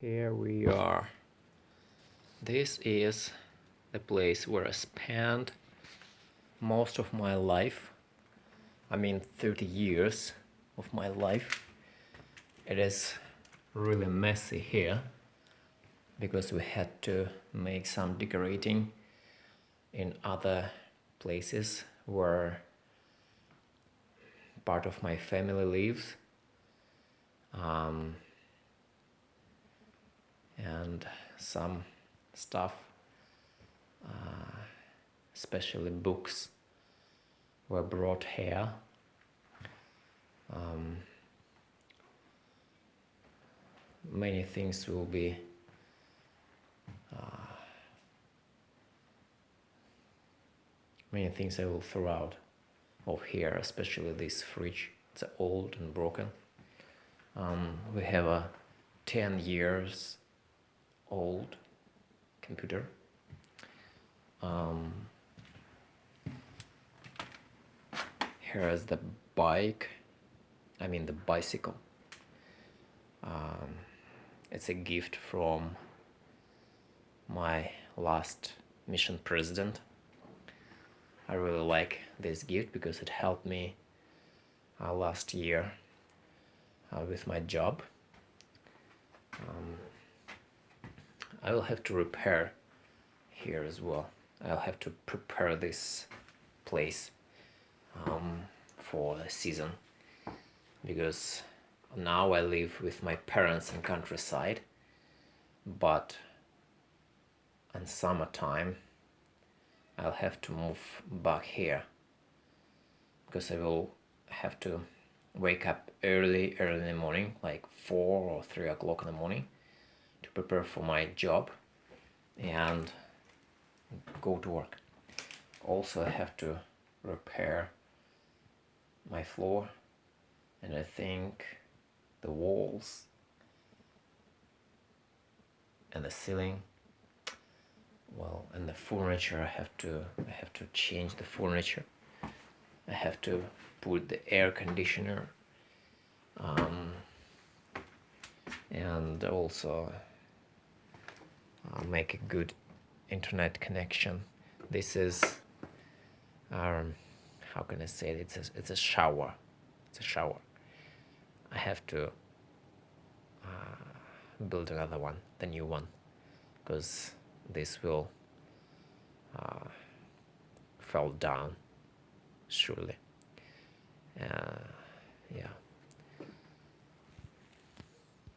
Here we are. This is the place where I spent most of my life. I mean 30 years of my life. It is really messy here because we had to make some decorating in other places where part of my family lives. Um, and some stuff, uh, especially books, were brought here. Um, many things will be uh, many things I will throw out of here, especially this fridge. It's old and broken. Um, we have a 10 years old computer. Um, here is the bike, I mean the bicycle. Um, it's a gift from my last mission president. I really like this gift because it helped me uh, last year uh, with my job. I will have to repair here as well. I'll have to prepare this place um, for the season because now I live with my parents in countryside but in summertime I'll have to move back here because I will have to wake up early early in the morning like 4 or 3 o'clock in the morning to prepare for my job and go to work. Also I have to repair my floor and I think the walls and the ceiling well and the furniture I have to I have to change the furniture I have to put the air conditioner um, and also make a good internet connection. This is um, how can I say it? It's a, it's a shower. It's a shower. I have to uh, build another one the new one because this will uh, fall down surely. Uh, yeah